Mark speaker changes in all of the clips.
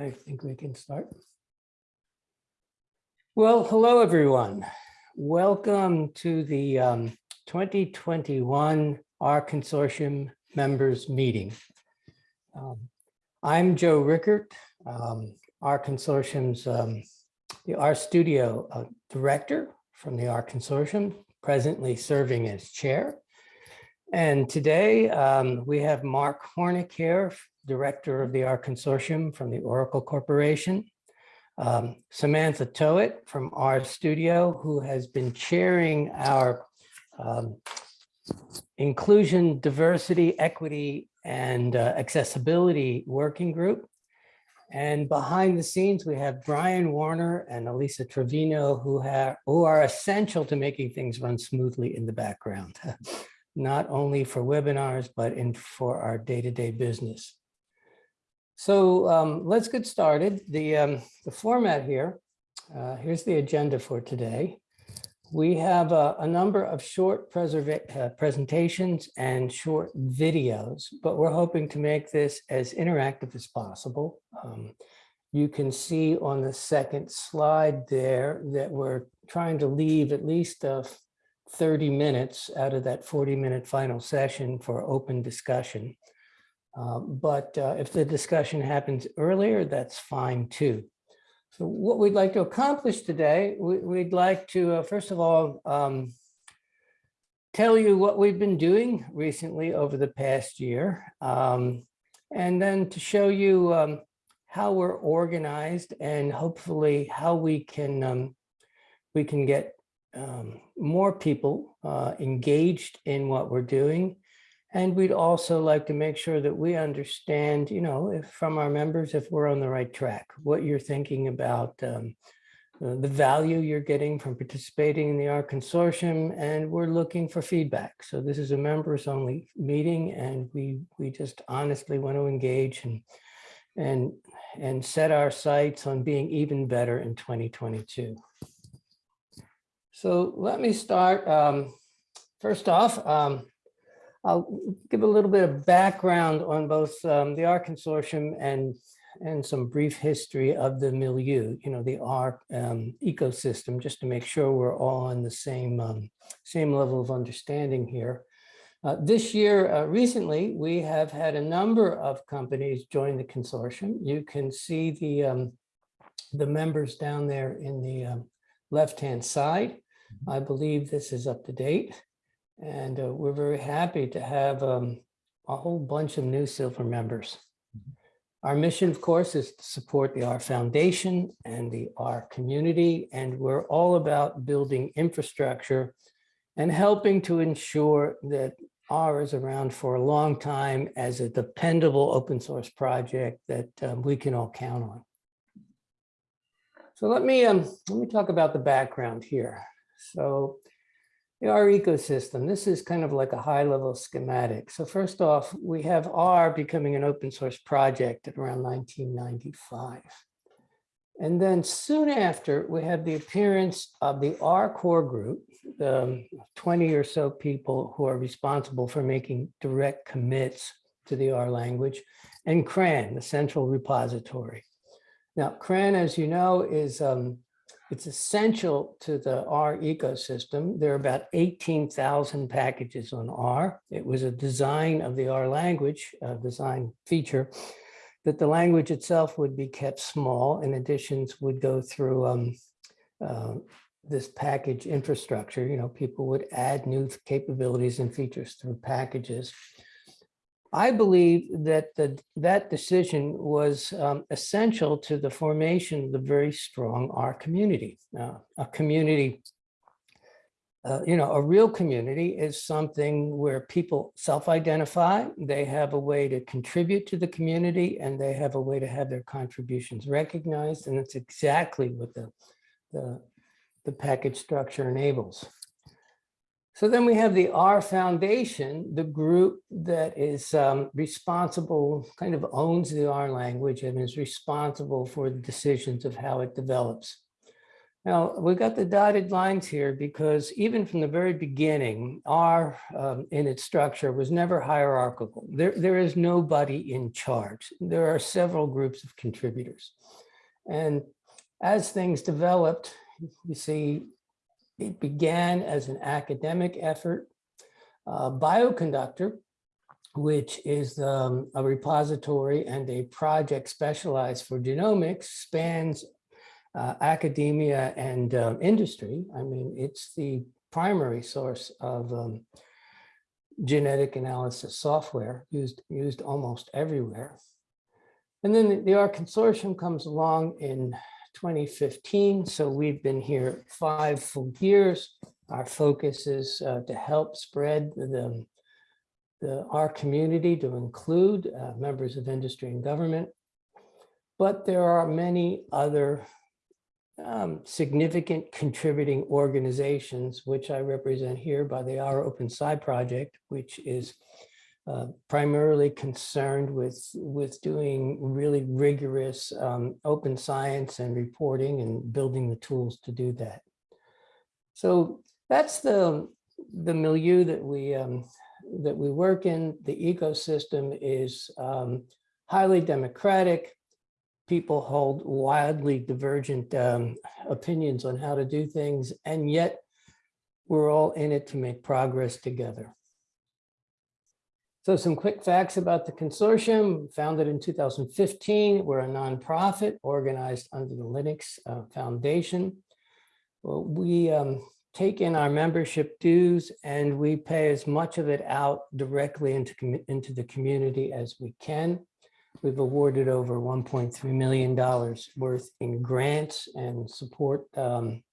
Speaker 1: I think we can start. Well, hello, everyone. Welcome to the um, 2021 R Consortium Members Meeting. Um, I'm Joe Rickert, um, R Consortium's, um, the R Studio uh, Director from the R Consortium, presently serving as Chair. And today um, we have Mark Hornick here, Director of the R Consortium from the Oracle Corporation. Um, Samantha Toet from R Studio, who has been chairing our um, Inclusion, Diversity, Equity, and uh, Accessibility Working Group. And behind the scenes, we have Brian Warner and Elisa Trevino, who, have, who are essential to making things run smoothly in the background. not only for webinars, but in for our day-to-day business. So um, let's get started. The, um, the format here, uh, here's the agenda for today. We have a, a number of short uh, presentations and short videos, but we're hoping to make this as interactive as possible. Um, you can see on the second slide there that we're trying to leave at least a 30 minutes out of that 40 minute final session for open discussion. Um, but uh, if the discussion happens earlier, that's fine too. So what we'd like to accomplish today, we, would like to, uh, first of all, um, tell you what we've been doing recently over the past year, um, and then to show you um, how we're organized and hopefully how we can um, we can get um, more people uh, engaged in what we're doing. And we'd also like to make sure that we understand, you know, if from our members, if we're on the right track, what you're thinking about um, uh, the value you're getting from participating in the R consortium, and we're looking for feedback. So this is a members only meeting, and we we just honestly want to engage and and and set our sights on being even better in 2022. So let me start. Um, first off, um, I'll give a little bit of background on both um, the R Consortium and, and some brief history of the milieu, you know, the R um, ecosystem, just to make sure we're all on the same, um, same level of understanding here. Uh, this year, uh, recently, we have had a number of companies join the consortium. You can see the, um, the members down there in the um, left-hand side. I believe this is up to date. And uh, we're very happy to have um, a whole bunch of new silver members. Our mission, of course, is to support the R Foundation and the R community, and we're all about building infrastructure and helping to ensure that R is around for a long time as a dependable open source project that um, we can all count on. So let me um, let me talk about the background here. So our ecosystem, this is kind of like a high level schematic. So first off, we have R becoming an open source project at around 1995. And then soon after, we have the appearance of the R core group, the 20 or so people who are responsible for making direct commits to the R language, and CRAN, the central repository. Now, CRAN, as you know, is um, it's essential to the R ecosystem. There are about 18,000 packages on R. It was a design of the R language, a design feature, that the language itself would be kept small and additions would go through um, uh, this package infrastructure. You know, people would add new capabilities and features through packages. I believe that the, that decision was um, essential to the formation of the very strong R community. Uh, a community, uh, you know, a real community is something where people self-identify, they have a way to contribute to the community, and they have a way to have their contributions recognized, and that's exactly what the, the, the package structure enables. So then we have the R Foundation, the group that is um, responsible, kind of owns the R language and is responsible for the decisions of how it develops. Now, we've got the dotted lines here because even from the very beginning, R um, in its structure was never hierarchical. There, there is nobody in charge. There are several groups of contributors. And as things developed, you see, it began as an academic effort. Uh, Bioconductor, which is um, a repository and a project specialized for genomics, spans uh, academia and um, industry. I mean, it's the primary source of um, genetic analysis software used, used almost everywhere. And then the, the R consortium comes along in 2015. So we've been here five full years. Our focus is uh, to help spread the, the R community to include uh, members of industry and government. But there are many other um, significant contributing organizations, which I represent here by the rOpenSci project, which is uh, primarily concerned with, with doing really rigorous um, open science and reporting and building the tools to do that. So that's the, the milieu that we, um, that we work in. The ecosystem is um, highly democratic. People hold wildly divergent um, opinions on how to do things, and yet we're all in it to make progress together. So some quick facts about the consortium, founded in 2015. We're a nonprofit organized under the Linux uh, Foundation. Well, we um, take in our membership dues and we pay as much of it out directly into, into the community as we can. We've awarded over $1.3 million worth in grants and support um,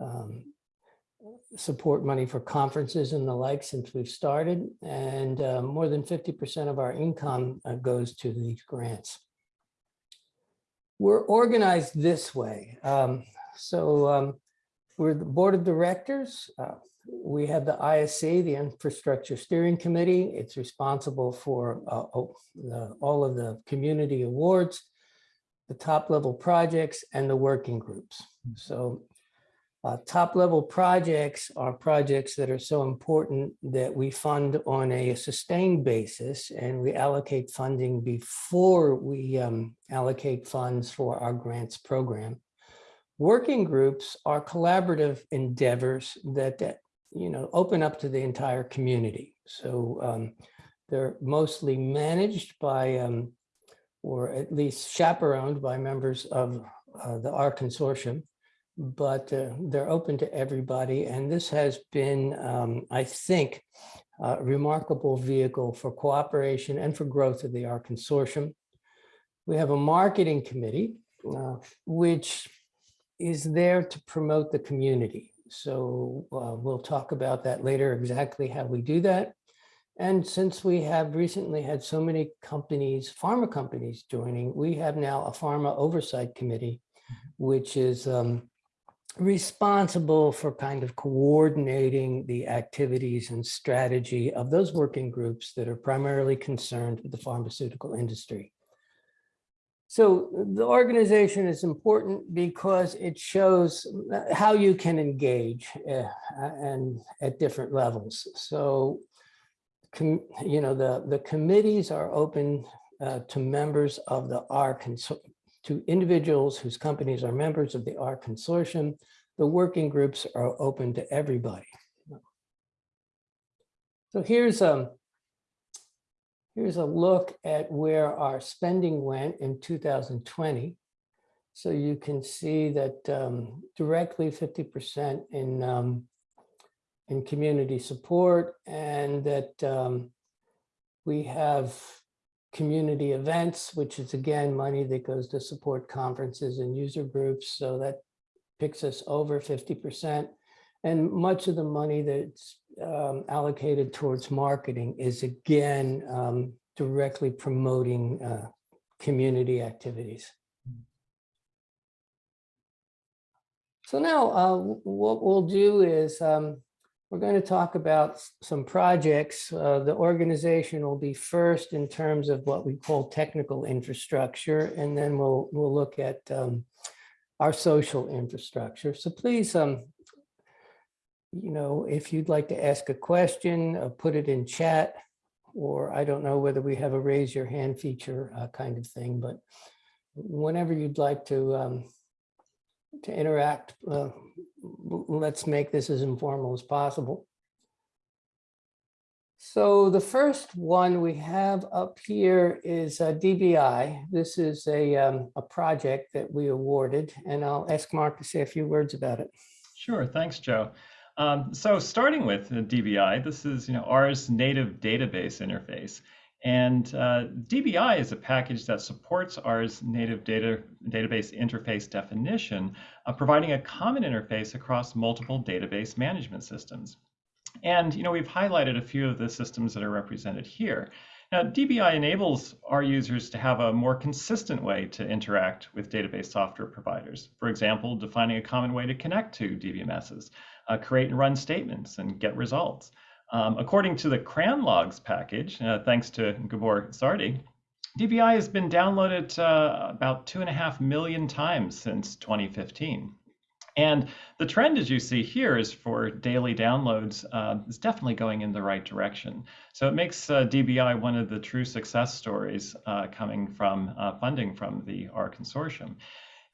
Speaker 1: um, support money for conferences and the like since we've started. And uh, more than 50% of our income uh, goes to these grants. We're organized this way. Um, so um, we're the board of directors. Uh, we have the ISC, the Infrastructure Steering Committee. It's responsible for uh, the, all of the community awards, the top level projects, and the working groups. So uh, top level projects are projects that are so important that we fund on a sustained basis and we allocate funding before we um, allocate funds for our grants program. Working groups are collaborative endeavors that, that you know, open up to the entire community. So um, they're mostly managed by, um, or at least chaperoned by members of uh, the R consortium but uh, they're open to everybody. And this has been, um, I think, a remarkable vehicle for cooperation and for growth of the R Consortium. We have a marketing committee, uh, which is there to promote the community. So uh, we'll talk about that later, exactly how we do that. And since we have recently had so many companies, pharma companies joining, we have now a pharma oversight committee, which is um, responsible for kind of coordinating the activities and strategy of those working groups that are primarily concerned with the pharmaceutical industry. So the organization is important because it shows how you can engage uh, and at different levels. So, you know, the, the committees are open uh, to members of the R to individuals whose companies are members of the R consortium. The working groups are open to everybody. So here's a, um, here's a look at where our spending went in 2020. So you can see that um, directly 50% in, um, in community support and that um, we have community events, which is again money that goes to support conferences and user groups. So that picks us over 50%. And much of the money that's um, allocated towards marketing is again um, directly promoting uh, community activities. So now uh, what we'll do is um, we're going to talk about some projects. Uh, the organization will be first in terms of what we call technical infrastructure, and then we'll we'll look at um, our social infrastructure. So please, um, you know, if you'd like to ask a question, uh, put it in chat, or I don't know whether we have a raise your hand feature uh, kind of thing, but whenever you'd like to um, to interact, uh, let's make this as informal as possible. So the first one we have up here is uh, DBI. This is a, um, a project that we awarded, and I'll ask Mark to say a few words about it.
Speaker 2: Sure, thanks, Joe. Um, so starting with DBI, this is you know R's native database interface. And uh, DBI is a package that supports R's native data, database interface definition, uh, providing a common interface across multiple database management systems. And you know, we've highlighted a few of the systems that are represented here. Now, DBI enables our users to have a more consistent way to interact with database software providers. For example, defining a common way to connect to DBMSs, uh, create and run statements, and get results. Um, according to the CRAN logs package, uh, thanks to Gabor Csardi, DBI has been downloaded uh, about two and a half million times since 2015. And the trend, as you see here, is for daily downloads uh, is definitely going in the right direction. So it makes uh, DBI one of the true success stories uh, coming from uh, funding from the R consortium.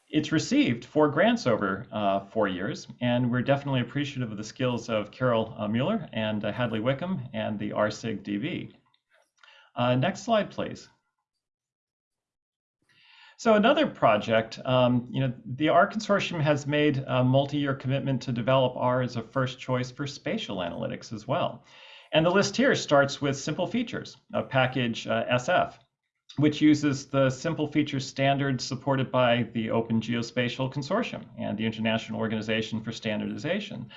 Speaker 2: It's received four grants over uh, four years, and we're definitely appreciative of the skills of Kirill uh, Mueller and Hadley Wickham and the R-SIG-DB. next slide, please. So another project, um, you know, the R consortium has made a multi-year commitment to develop R as a first choice for spatial analytics as well. And the list here starts with simple features, a package uh, SF, which uses the simple feature standard supported by the Open Geospatial Consortium and the International Organization for Standardization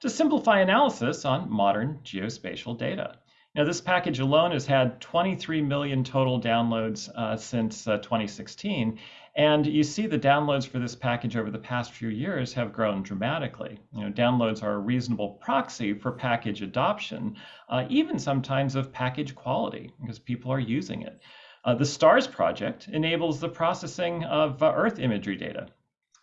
Speaker 2: to simplify analysis on modern geospatial data. Now, this package alone has had 23 million total downloads uh, since uh, 2016. And you see the downloads for this package over the past few years have grown dramatically. You know, downloads are a reasonable proxy for package adoption, uh, even sometimes of package quality, because people are using it. Uh, the STARS project enables the processing of uh, Earth imagery data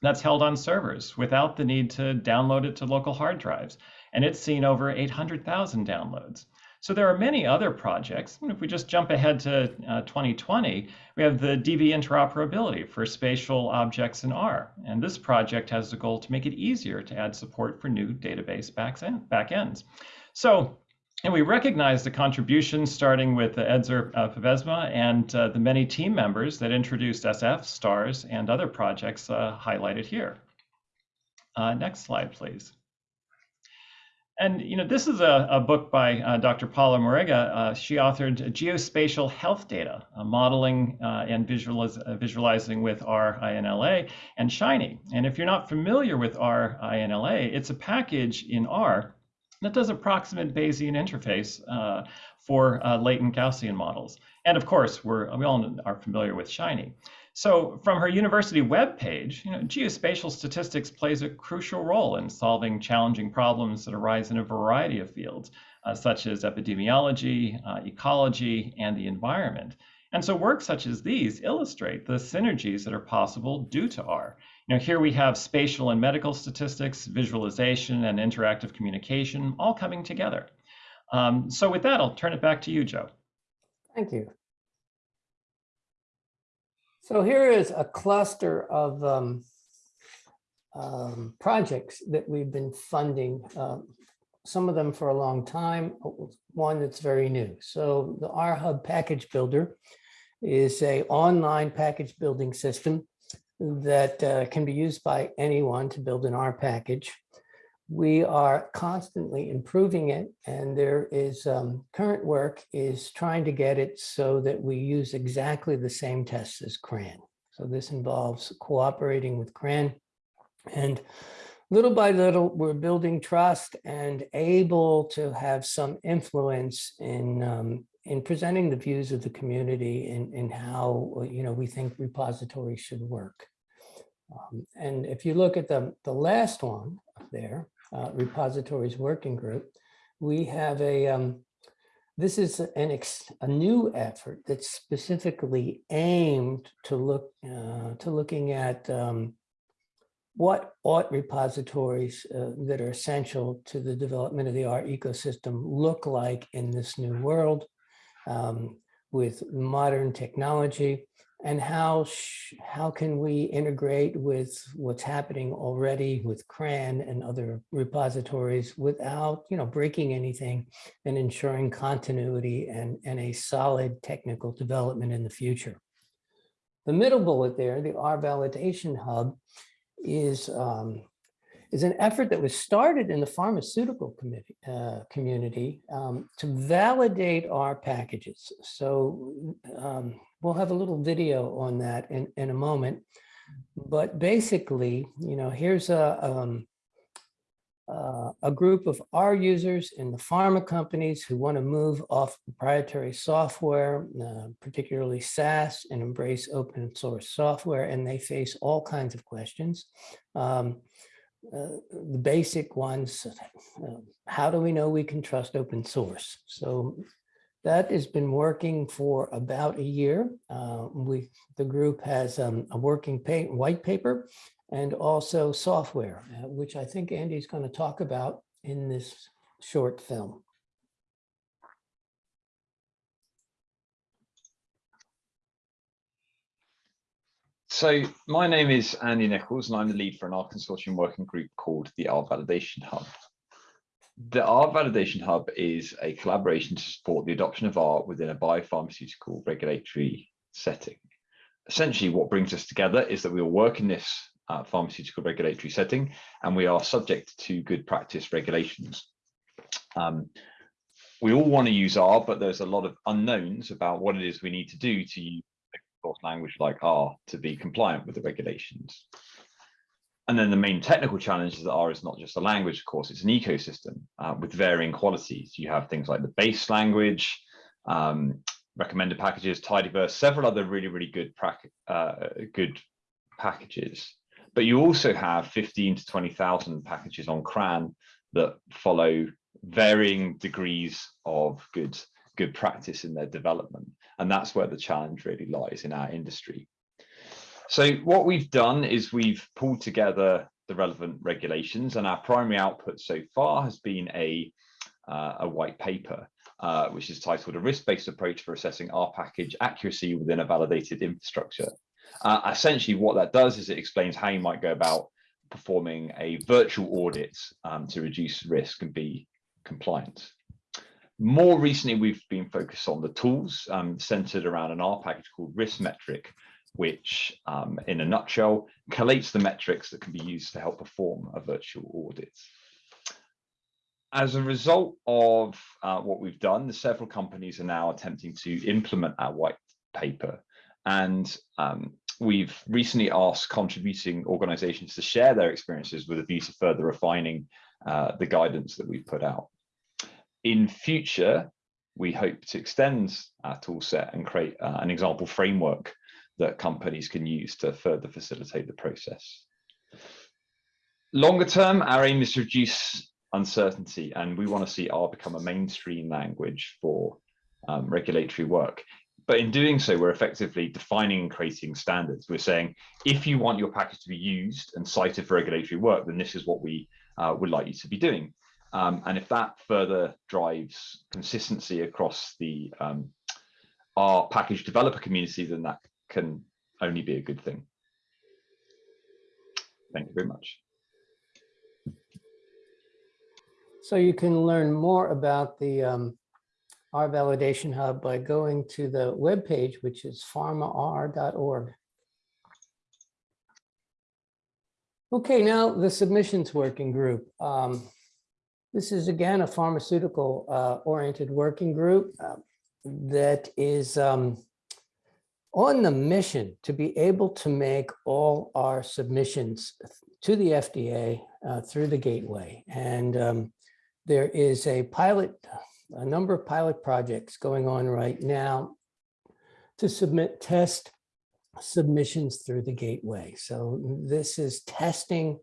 Speaker 2: that's held on servers without the need to download it to local hard drives. And it's seen over 800,000 downloads. So there are many other projects. If we just jump ahead to uh, 2020, we have the DB interoperability for spatial objects in R. And this project has the goal to make it easier to add support for new database backends. So and we recognize the contributions starting with Edzer uh, Pebesma and uh, the many team members that introduced SF, STARS, and other projects uh, highlighted here. Uh, next slide, please. And you know, this is a, a book by uh, Dr. Paula Moraga. Uh, she authored Geospatial Health Data, uh, Modeling uh, and visualiz uh, Visualizing with R-INLA and Shiny. And if you're not familiar with R-INLA, it's a package in R that does approximate Bayesian interface uh, for latent Gaussian models. And of course, we're, we all are familiar with Shiny. So from her university webpage, you know, geospatial statistics plays a crucial role in solving challenging problems that arise in a variety of fields, uh, such as epidemiology, uh, ecology, and the environment. And so work such as these illustrate the synergies that are possible due to R. Know, here we have spatial and medical statistics, visualization, and interactive communication all coming together. Um, so with that, I'll turn it back to you, Joe.
Speaker 1: Thank you. So here is a cluster of um, um, projects that we've been funding, um, some of them for a long time, one that's very new. So the R Hub Package Builder is a online package building system that uh, can be used by anyone to build an R package we are constantly improving it and there is um, current work is trying to get it so that we use exactly the same tests as CRAN. So this involves cooperating with CRAN and little by little we're building trust and able to have some influence in um, in presenting the views of the community in how you know we think repositories should work. Um, and if you look at the, the last one there, uh, repositories working group, we have a, um, this is an ex, a new effort that's specifically aimed to look, uh, to looking at um, what ought repositories uh, that are essential to the development of the art ecosystem look like in this new world um, with modern technology and how how can we integrate with what's happening already with CRAN and other repositories without you know breaking anything and ensuring continuity and, and a solid technical development in the future. The middle bullet there, the R validation hub, is um, is an effort that was started in the pharmaceutical uh, community um, to validate R packages. So um, we'll have a little video on that in, in a moment. But basically, you know, here's a, um, uh, a group of our users in the pharma companies who want to move off proprietary software, uh, particularly SAS, and embrace open source software, and they face all kinds of questions. Um, uh, the basic ones, uh, how do we know we can trust open source? So that has been working for about a year. Uh, we, the group has um, a working pay, white paper and also software, uh, which I think Andy's going to talk about in this short film.
Speaker 3: So my name is Andy Nichols and I'm the lead for an R consortium working group called the R Validation Hub. The R Validation Hub is a collaboration to support the adoption of R within a biopharmaceutical regulatory setting. Essentially, what brings us together is that we all work in this uh, pharmaceutical regulatory setting and we are subject to good practice regulations. Um, we all want to use R, but there's a lot of unknowns about what it is we need to do to use source language like R to be compliant with the regulations. And then the main technical challenge is that R is not just a language, of course, it's an ecosystem uh, with varying qualities. You have things like the base language, um, recommended packages, tidyverse, several other really, really good, uh, good packages. But you also have 15 to 20,000 packages on CRAN that follow varying degrees of good good practice in their development. And that's where the challenge really lies in our industry. So what we've done is we've pulled together the relevant regulations and our primary output so far has been a, uh, a white paper, uh, which is titled a risk-based approach for assessing R package accuracy within a validated infrastructure. Uh, essentially what that does is it explains how you might go about performing a virtual audit um, to reduce risk and be compliant. More recently, we've been focused on the tools um, centered around an R package called RiskMetric, which um, in a nutshell, collates the metrics that can be used to help perform a virtual audit. As a result of uh, what we've done, several companies are now attempting to implement our white paper. And um, we've recently asked contributing organizations to share their experiences with a view to further refining uh, the guidance that we've put out in future, we hope to extend our tool set and create uh, an example framework that companies can use to further facilitate the process. Longer term, our aim is to reduce uncertainty and we want to see R become a mainstream language for um, regulatory work. But in doing so, we're effectively defining and creating standards. We're saying, if you want your package to be used and cited for regulatory work, then this is what we uh, would like you to be doing. Um, and if that further drives consistency across the um, R package developer community, then that can only be a good thing. Thank you very much.
Speaker 1: So you can learn more about the um, R Validation Hub by going to the webpage, which is pharmar.org. Okay, now the submissions working group. Um, this is again a pharmaceutical uh, oriented working group uh, that is um, on the mission to be able to make all our submissions to the FDA uh, through the gateway. And um, there is a pilot, a number of pilot projects going on right now to submit test submissions through the gateway. So this is testing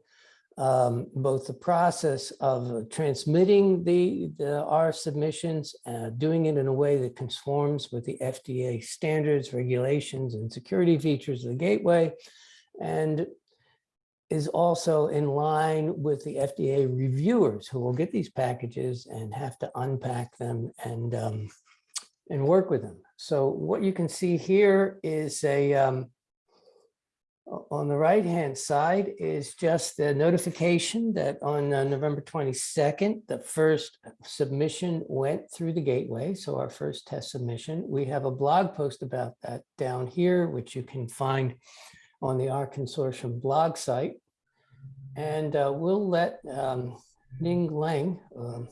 Speaker 1: um, both the process of transmitting the, the R submissions, uh, doing it in a way that conforms with the FDA standards, regulations, and security features of the gateway. And is also in line with the FDA reviewers who will get these packages and have to unpack them and um, and work with them. So what you can see here is a um, on the right hand side is just the notification that on uh, November 22nd, the first submission went through the gateway. So our first test submission. We have a blog post about that down here, which you can find on the R Consortium blog site. And uh, we'll let um, Ning Leng, um,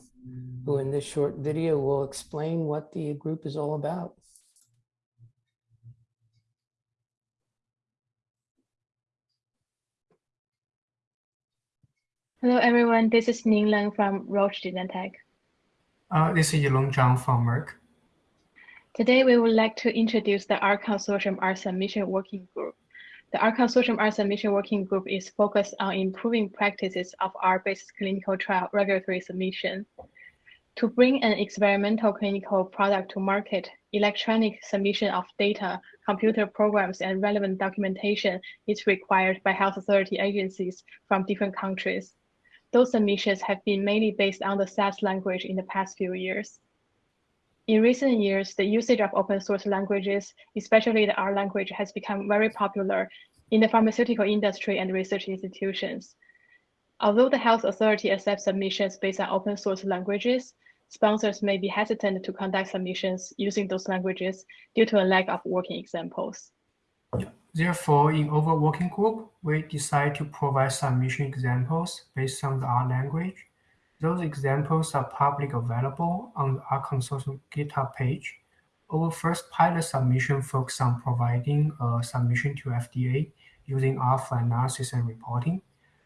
Speaker 1: who in this short video will explain what the group is all about.
Speaker 4: Hello, everyone. This is Ning Leng from Roche Genentech.
Speaker 5: Uh, this is Yilong Zhang from Merck.
Speaker 4: Today, we would like to introduce the R Consortium R Submission Working Group. The R Consortium R Submission Working Group is focused on improving practices of R-based clinical trial regulatory submission. To bring an experimental clinical product to market, electronic submission of data, computer programs, and relevant documentation is required by health authority agencies from different countries. Those submissions have been mainly based on the SAS language in the past few years. In recent years, the usage of open source languages, especially the R language, has become very popular in the pharmaceutical industry and research institutions. Although the health authority accepts submissions based on open source languages, sponsors may be hesitant to conduct submissions using those languages due to a lack of working examples.
Speaker 5: Therefore, in our working group, we decide to provide submission examples based on the R language. Those examples are publicly available on the R Consortium GitHub page. Our first pilot submission focused on providing a submission to FDA using R for analysis and reporting.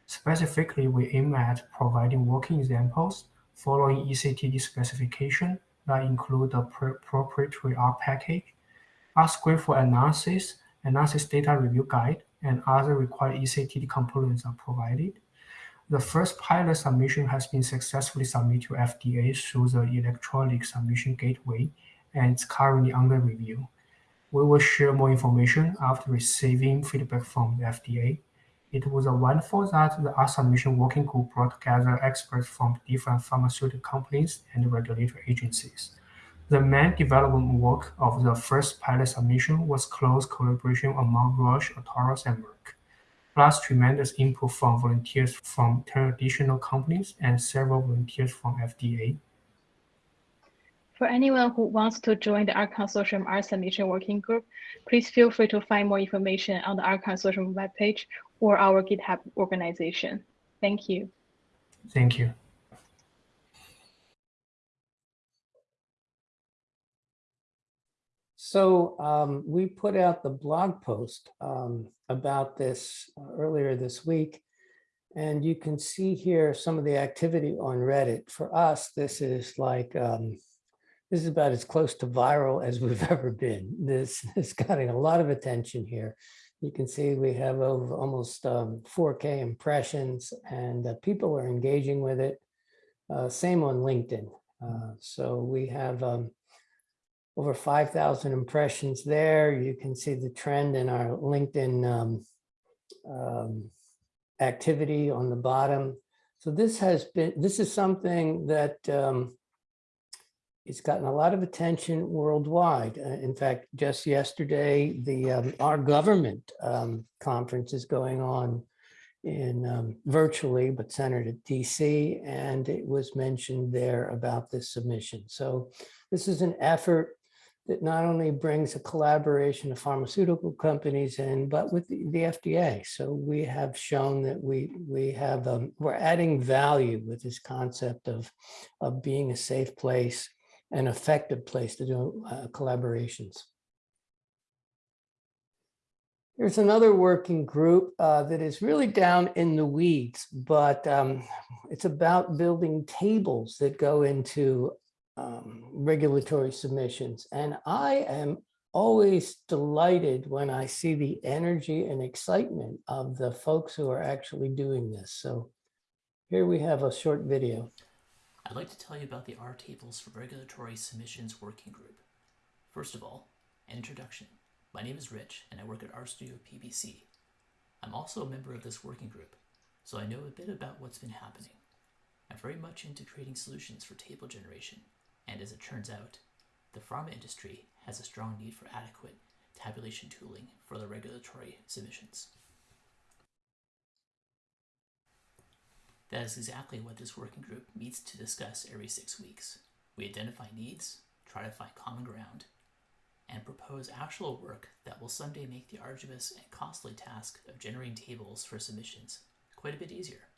Speaker 5: Specifically, we aim at providing working examples following ECTD specification that include the proprietary R package, R script for analysis, analysis data review guide, and other required ECTD components are provided. The first pilot submission has been successfully submitted to FDA through the electronic submission gateway and it's currently under review. We will share more information after receiving feedback from the FDA. It was wonderful that the R submission working group brought together experts from different pharmaceutical companies and regulatory agencies. The main development work of the first pilot submission was close collaboration among Roche, Atorus, and Merck, plus tremendous input from volunteers from 10 additional companies and several volunteers from FDA.
Speaker 4: For anyone who wants to join the R Consortium R Submission Working Group, please feel free to find more information on the R Consortium webpage or our GitHub organization. Thank you.
Speaker 5: Thank you.
Speaker 1: So um, we put out the blog post um, about this uh, earlier this week. And you can see here some of the activity on Reddit. For us, this is like, um, this is about as close to viral as we've ever been. This is getting a lot of attention here. You can see we have over almost um, 4K impressions and uh, people are engaging with it. Uh, Same on LinkedIn. Uh, So we have um, over 5,000 impressions there. You can see the trend in our LinkedIn um, um, activity on the bottom. So this has been, this is something that um, it's gotten a lot of attention worldwide. Uh, In fact, just yesterday, the um, R Government um, conference is going on in um, virtually, but centered at DC, and it was mentioned there about this submission. So this is an effort that not only brings a collaboration of pharmaceutical companies in, but with the, the FDA. So we have shown that we we have um, we're adding value with this concept of of being a safe place, an effective place to do uh, collaborations. There's another working group uh, that is really down in the weeds, but um, it's about building tables that go into um, regulatory submissions. And I am always delighted when I see the energy and excitement of the folks who are actually doing this. So here we have a short video.
Speaker 6: I'd like to tell you about the R Tables for Regulatory Submissions Working Group. First of all, introduction. My name is Rich, and I work at RStudio PBC. I'm also a member of this working group, so I know a bit about what's been happening. I'm very much into creating solutions for table generation, and as it turns out, the pharma industry has a strong need for adequate tabulation tooling for the regulatory submissions. That is exactly what this working group meets to discuss every six weeks. We identify needs, try to find common ground, and propose actual work that will someday make the arduous and costly task of generating tables for submissions quite a bit easier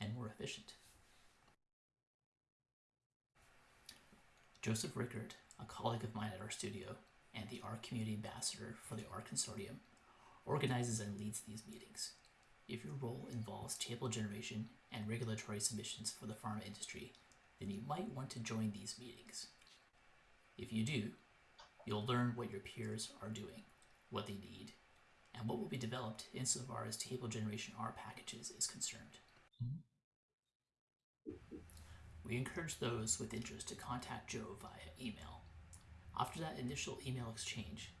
Speaker 6: and more efficient. Joseph Rickert, a colleague of mine at RStudio and the R Community Ambassador for the R Consortium, organizes and leads these meetings. If your role involves table generation and regulatory submissions for the pharma industry, then you might want to join these meetings. If you do, you'll learn what your peers are doing, what they need, and what will be developed insofar as table generation R packages is concerned. Mm-hmm. We encourage those with interest to contact Joe via email. After that initial email exchange,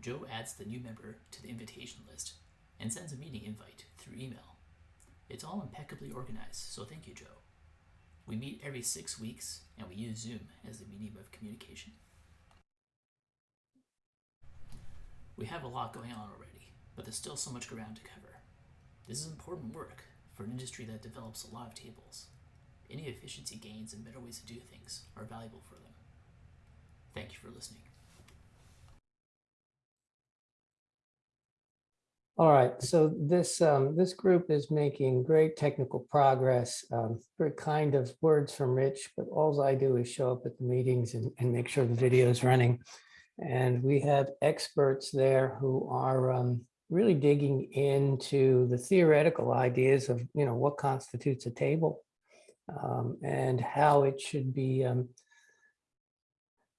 Speaker 6: Joe adds the new member to the invitation list and sends a meeting invite through email. It's all impeccably organized, so thank you, Joe. We meet every six weeks and we use Zoom as the medium of communication. We have a lot going on already, but there's still so much ground to cover. This is important work for an industry that develops a lot of tables. Any efficiency gains and better ways to do things are valuable for them. Thank you for listening.
Speaker 1: All right, so this, um, this group is making great technical progress, um, very kind of words from Rich, but all I do is show up at the meetings and, and make sure the video is running. And we have experts there who are um, really digging into the theoretical ideas of, you know, what constitutes a table um, and how it should be um,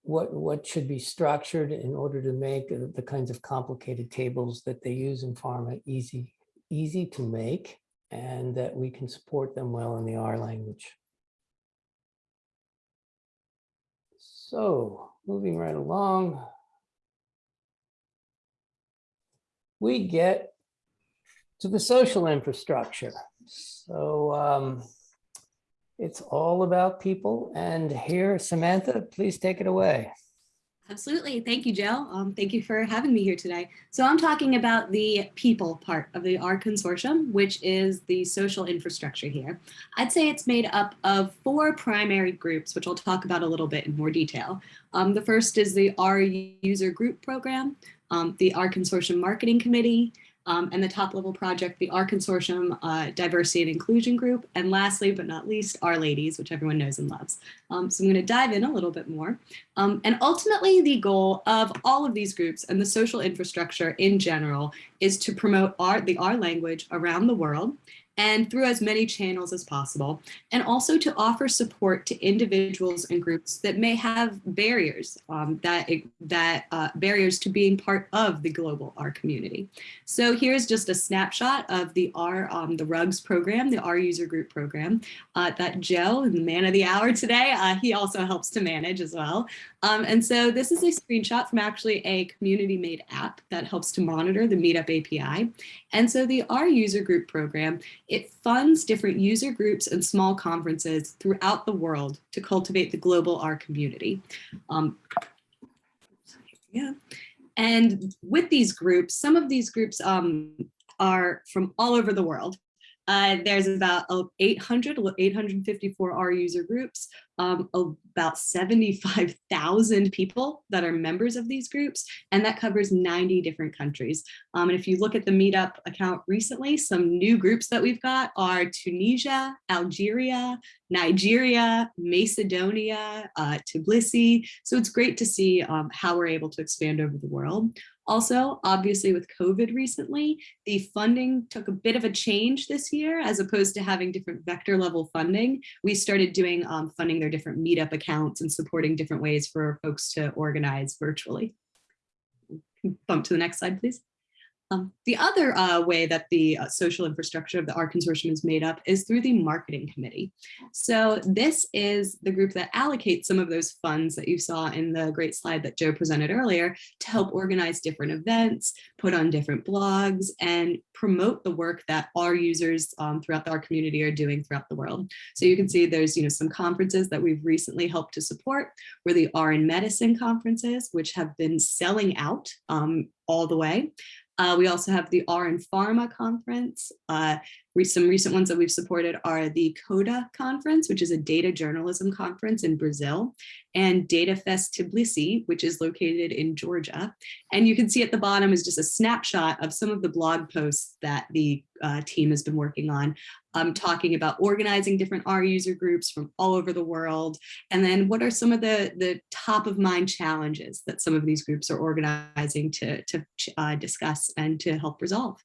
Speaker 1: what what should be structured in order to make the kinds of complicated tables that they use in pharma easy easy to make and that we can support them well in the R language. So moving right along, we get to the social infrastructure. So um, it's all about people. And here, Samantha, please take it away.
Speaker 7: Absolutely. Thank you, Joe. Um, thank you for having me here today. So I'm talking about the people part of the R consortium, which is the social infrastructure here. I'd say it's made up of four primary groups, which I'll talk about a little bit in more detail. Um, the first is the R user group program, um, the R consortium marketing committee, um, and the top level project, the R Consortium uh, Diversity and Inclusion Group, and lastly but not least, R-Ladies, which everyone knows and loves. Um, so I'm going to dive in a little bit more. Um, and ultimately, the goal of all of these groups and the social infrastructure in general is to promote art, the R language around the world and through as many channels as possible, and also to offer support to individuals and groups that may have barriers, um, that, that uh, barriers to being part of the global R community. So here's just a snapshot of the R, um, the RUGS program, the R user group program uh, that Joe, the man of the hour today, uh, he also helps to manage as well. Um, and so this is a screenshot from actually a community made app that helps to monitor the Meetup API. And so the R user group program, it funds different user groups and small conferences throughout the world to cultivate the global R community. Um, yeah. And with these groups, some of these groups um, are from all over the world. Uh, there's about 800, 854 R user groups, um, about 75,000 people that are members of these groups, and that covers 90 different countries. Um, and if you look at the Meetup account recently, some new groups that we've got are Tunisia, Algeria, Nigeria, Macedonia, uh, Tbilisi. So it's great to see um, how we're able to expand over the world. Also, obviously with COVID recently, the funding took a bit of a change this year as opposed to having different vector level funding. We started doing um, funding their different meetup accounts and supporting different ways for folks to organize virtually. Bump to the next slide, please. Um, the other uh, way that the uh, social infrastructure of the R consortium is made up is through the marketing committee. So this is the group that allocates some of those funds that you saw in the great slide that Joe presented earlier to help organize different events, put on different blogs, and promote the work that our users um, throughout our community are doing throughout the world. So you can see there's you know some conferences that we've recently helped to support, where the R in medicine conferences, which have been selling out um, all the way. Uh, we also have the R and Pharma conference. Uh, some recent ones that we've supported are the CODA conference, which is a data journalism conference in Brazil, and Data Fest Tbilisi, which is located in Georgia. And you can see at the bottom is just a snapshot of some of the blog posts that the uh, team has been working on, um, talking about organizing different R user groups from all over the world. And then what are some of the, the top of mind challenges that some of these groups are organizing to, to uh, discuss and to help resolve.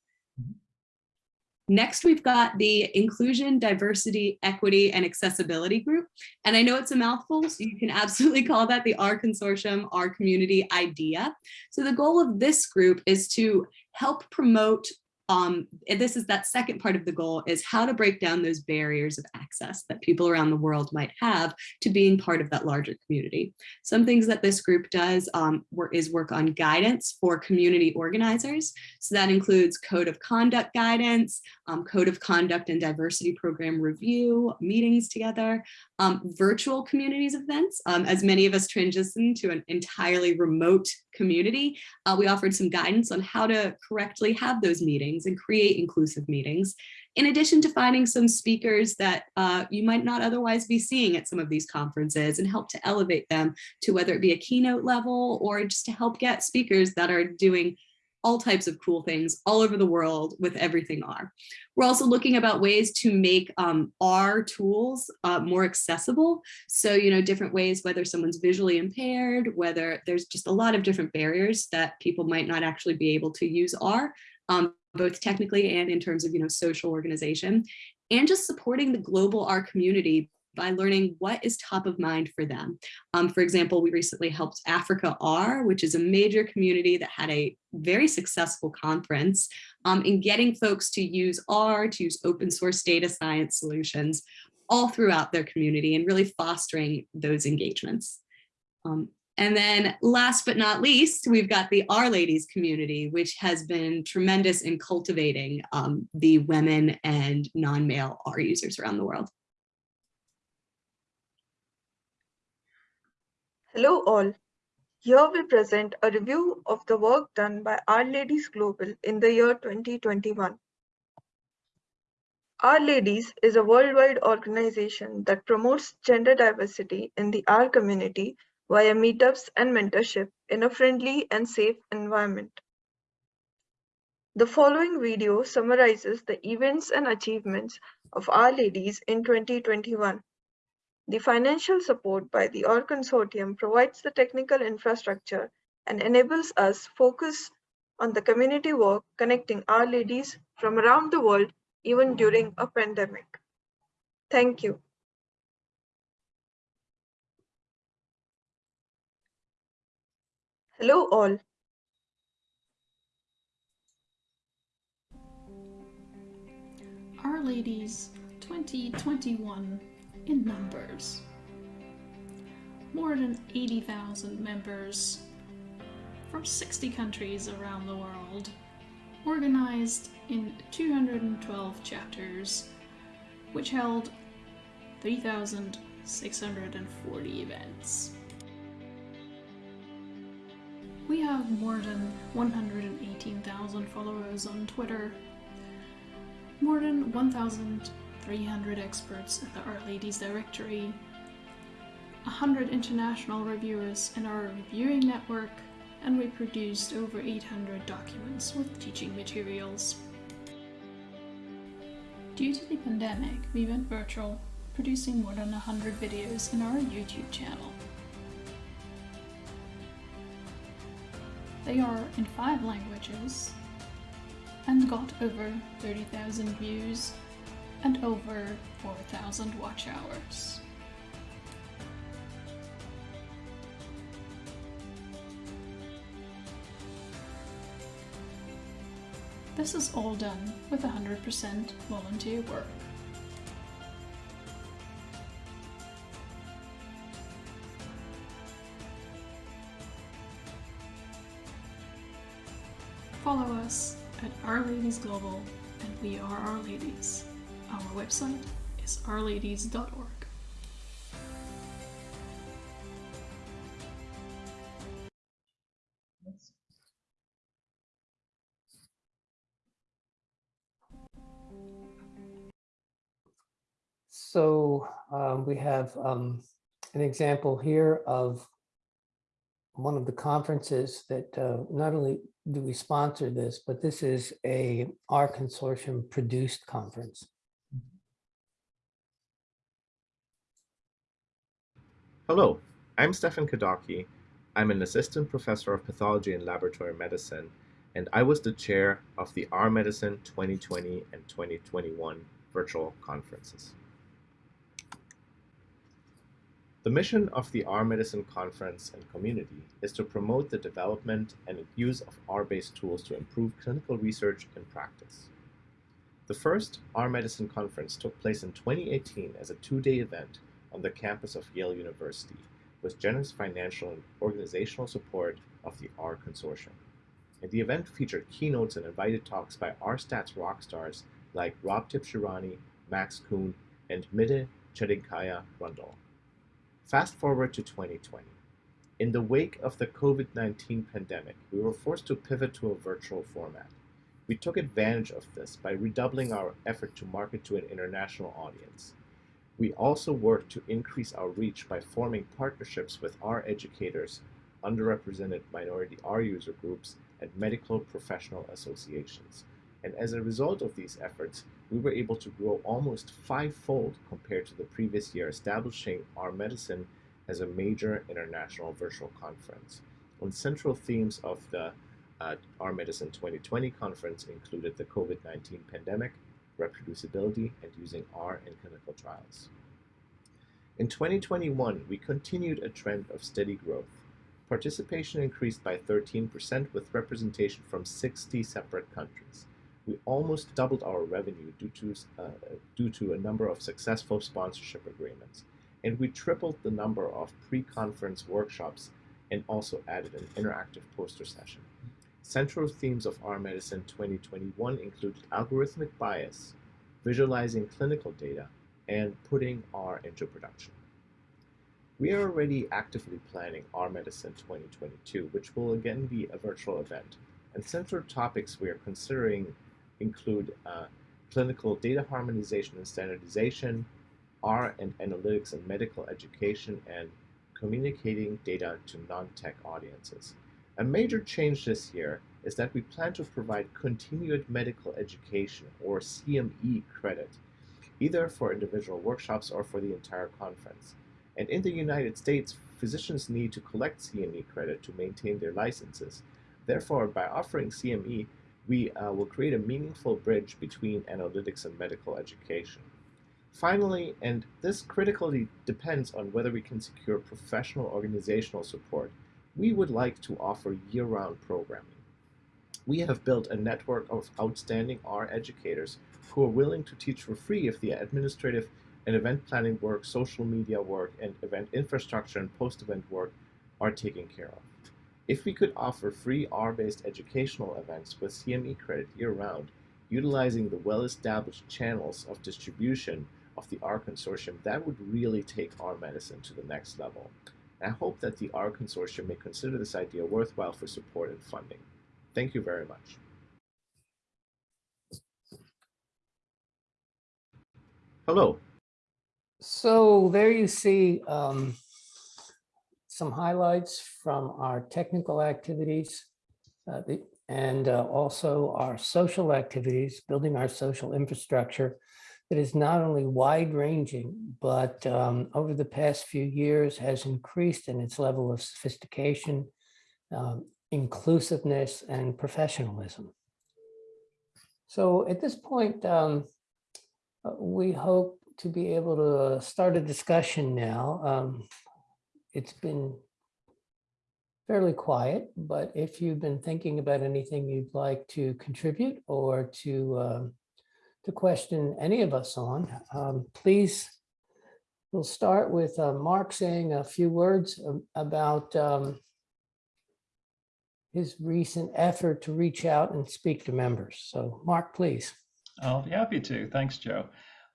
Speaker 7: Next, we've got the Inclusion, Diversity, Equity, and Accessibility Group. And I know it's a mouthful, so you can absolutely call that the R Consortium, R Community IDEA. So the goal of this group is to help promote um, this is that second part of the goal is how to break down those barriers of access that people around the world might have to being part of that larger community. Some things that this group does um, is work on guidance for community organizers. So that includes code of conduct guidance, um, code of conduct and diversity program review, meetings together, um, virtual communities events. Um, as many of us transition to an entirely remote community, uh, we offered some guidance on how to correctly have those meetings and create inclusive meetings, in addition to finding some speakers that uh, you might not otherwise be seeing at some of these conferences and help to elevate them to whether it be a keynote level or just to help get speakers that are doing all types of cool things all over the world with everything R. We're also looking about ways to make um, R tools uh, more accessible. So, you know, different ways, whether someone's visually impaired, whether there's just a lot of different barriers that people might not actually be able to use R, um, both technically and in terms of, you know, social organization, and just supporting the global R community by learning what is top of mind for them. Um, for example, we recently helped Africa R, which is a major community that had a very successful conference um, in getting folks to use R, to use open source data science solutions all throughout their community and really fostering those engagements. Um, and then last but not least, we've got the R Ladies community, which has been tremendous in cultivating um, the women and non-male R users around the world.
Speaker 8: Hello all. Here we present a review of the work done by R-Ladies Global in the year 2021. R-Ladies is a worldwide organization that promotes gender diversity in the R community via meetups and mentorship in a friendly and safe environment. The following video summarizes the events and achievements of R-Ladies in 2021. The financial support by the R consortium provides the technical infrastructure and enables us focus on the community work connecting R-Ladies from around the world even during a pandemic. Thank you. Hello all.
Speaker 9: R-Ladies 2021 in numbers. More than 80,000 members from 60 countries around the world, organized in 212 chapters, which held 3,640 events. We have more than 118,000 followers on Twitter, more than 1,000 300 experts in the R Ladies directory, 100 international reviewers in our reviewing network, and we produced over 800 documents with teaching materials. Due to the pandemic, we went virtual, producing more than 100 videos in our YouTube channel. They are in five languages and got over 30,000 views and over 4,000 watch hours. This is all done with 100% volunteer work. Follow us at R-Ladies Global and We Are R-Ladies. Our website is rladies.org.
Speaker 1: So um, we have um, an example here of one of the conferences that uh, not only do we sponsor this, but this is a R consortium produced conference.
Speaker 10: Hello, I'm Stephan Kadauke. I'm an assistant professor of pathology and laboratory medicine, and I was the chair of the R Medicine 2020 and 2021 virtual conferences. The mission of the R Medicine conference and community is to promote the development and use of R-based tools to improve clinical research and practice. The first R Medicine conference took place in 2018 as a two-day event on the campus of Yale University with generous financial and organizational support of the R Consortium. And the event featured keynotes and invited talks by R-Stats rock stars like Rob Tibshirani, Max Kuhn, and Mide Chedinkaya Rundle. Fast forward to 2020. In the wake of the COVID-19 pandemic, we were forced to pivot to a virtual format. We took advantage of this by redoubling our effort to market to an international audience. We also worked to increase our reach by forming partnerships with R educators, underrepresented minority R user groups, and medical professional associations. And as a result of these efforts, we were able to grow almost fivefold compared to the previous year, establishing R Medicine as a major international virtual conference. One central themes of the uh, R Medicine 2020 conference included the COVID-19 pandemic, reproducibility, and using R in clinical trials. In 2021, we continued a trend of steady growth. Participation increased by 13% with representation from 60 separate countries we almost doubled our revenue due to, uh, due to a number of successful sponsorship agreements. And we tripled the number of pre-conference workshops and also added an interactive poster session. Central themes of R Medicine 2021 included algorithmic bias, visualizing clinical data, and putting R into production. We are already actively planning R Medicine 2022, which will again be a virtual event. And central topics we are considering include uh, clinical data harmonization and standardization, R and analytics and medical education, and communicating data to non-tech audiences. A major change this year is that we plan to provide continued medical education or CME credit, either for individual workshops or for the entire conference. And in the United States, physicians need to collect CME credit to maintain their licenses. Therefore, by offering CME, we uh, will create a meaningful bridge between analytics and medical education. Finally, and this critically depends on whether we can secure professional organizational support, we would like to offer year-round programming. We have built a network of outstanding R educators who are willing to teach for free if the administrative and event planning work, social media work, and event infrastructure and post-event work are taken care of. If we could offer free R-based educational events with CME credit year-round, utilizing the well-established channels of distribution of the R Consortium, that would really take R medicine to the next level. I hope that the R Consortium may consider this idea worthwhile for support and funding. Thank you very much. Hello.
Speaker 1: So there you see um, some highlights from our technical activities uh, the, and uh, also our social activities, building our social infrastructure that is not only wide ranging, but um, over the past few years has increased in its level of sophistication, um, inclusiveness, and professionalism. So at this point, um, uh, we hope to be able to start a discussion now. Um, it's been fairly quiet, but if you've been thinking about anything you'd like to contribute or to um, to question any of us on, um, please, we'll start with uh, Mark saying a few words um, about um, his recent effort to reach out and speak to members. So Mark, please.
Speaker 2: I'll be happy to. Thanks, Joe.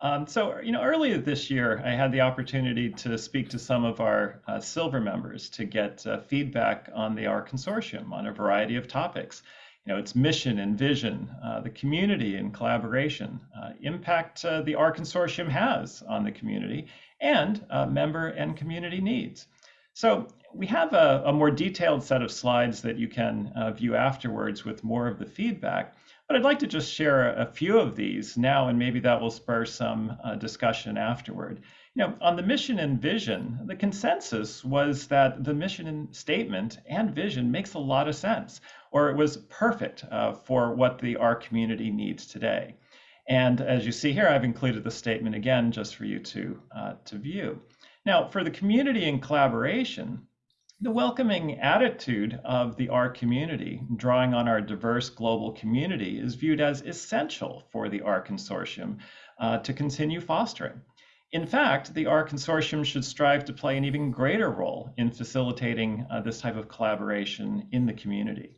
Speaker 2: Um, so, you know, earlier this year, I had the opportunity to speak to some of our uh, silver members to get uh, feedback on the R consortium on a variety of topics. You know, its mission and vision, uh, the community and collaboration, uh, impact uh, the R consortium has on the community, and uh, member and community needs. So we have a, a, more detailed set of slides that you can view afterwards with more of the feedback. But I'd like to just share a few of these now, and maybe that will spur some uh, discussion afterward. You know, on the mission and vision, the consensus was that the mission statement and vision makes a lot of sense, or it was perfect uh, for what the R community needs today. And as you see here, I've included the statement again just for you to, uh, to view. Now, for the community and collaboration, the welcoming attitude of the R community, drawing on our diverse global community, is viewed as essential for the R consortium uh, to continue fostering. In fact, the R consortium should strive to play an even greater role in facilitating uh, this type of collaboration in the community.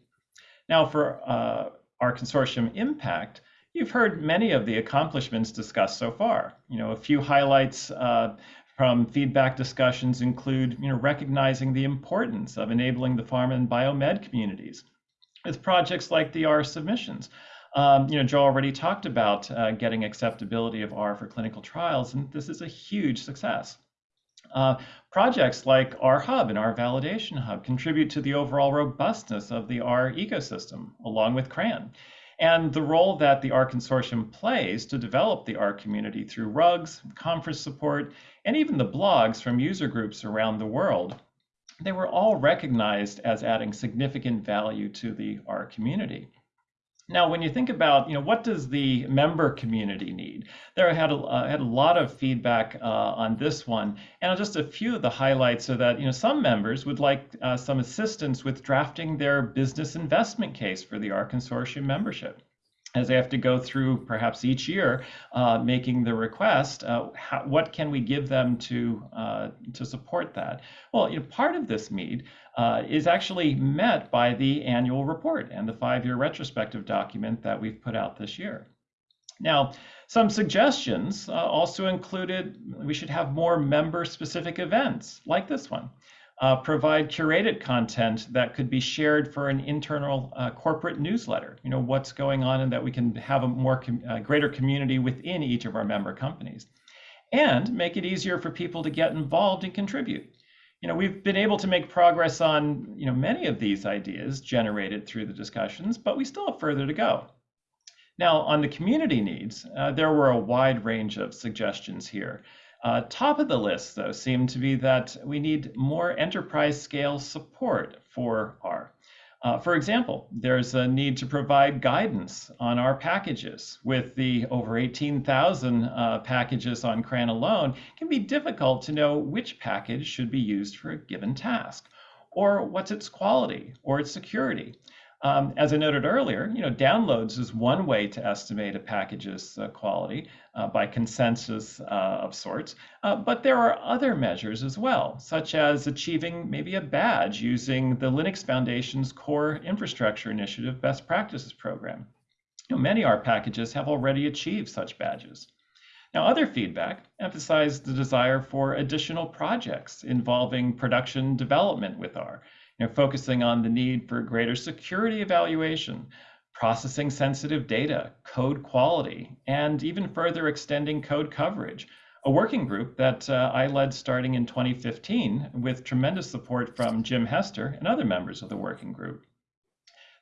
Speaker 2: Now, for uh, R consortium impact, you've heard many of the accomplishments discussed so far. You know, a few highlights uh, from feedback discussions include you know, recognizing the importance of enabling the pharma and biomed communities with projects like the R submissions. Um, you know, Joe already talked about uh, getting acceptability of R for clinical trials, and this is a huge success. Uh, projects like R Hub and R Validation Hub contribute to the overall robustness of the R ecosystem, along with CRAN and the role that the R Consortium plays to develop the R community through RUGs, conference support, and even the blogs from user groups around the world. They were all recognized as adding significant value to the R community. Now, when you think about, you know, what does the member community need? There I had a, uh, had a lot of feedback uh, on this one, and just a few of the highlights are that, you know, some members would like uh, some assistance with drafting their business investment case for the R Consortium membership as they have to go through perhaps each year uh, making the request, uh, how, what can we give them to uh, to support that? Well, you know, part of this need uh, is actually met by the annual report and the five-year retrospective document that we've put out this year. Now, some suggestions uh, also included we should have more member-specific events like this one uh, provide curated content that could be shared for an internal uh, corporate newsletter. You know what's going on, and that we can have a more com uh, greater community within each of our member companies, and make it easier for people to get involved and contribute. You know, we've been able to make progress on you know many of these ideas generated through the discussions, but we still have further to go. Now, on the community needs, uh, there were a wide range of suggestions here. Uh, top of the list, though, seemed to be that we need more enterprise scale support for R. Uh, for example, there's a need to provide guidance on R packages. With the over 18,000 uh, packages on CRAN alone, it can be difficult to know which package should be used for a given task, or what's its quality or its security. Um, as I noted earlier, you know, downloads is one way to estimate a package's uh, quality uh, by consensus uh, of sorts, uh, but there are other measures as well, such as achieving maybe a badge using the Linux Foundation's Core Infrastructure Initiative Best Practices Program. You know, many R packages have already achieved such badges. Now, other feedback emphasized the desire for additional projects involving production development with R, you know, focusing on the need for greater security evaluation, processing sensitive data, code quality, and even further extending code coverage. A working group that uh, I led starting in 2015 with tremendous support from Jim Hester and other members of the working group.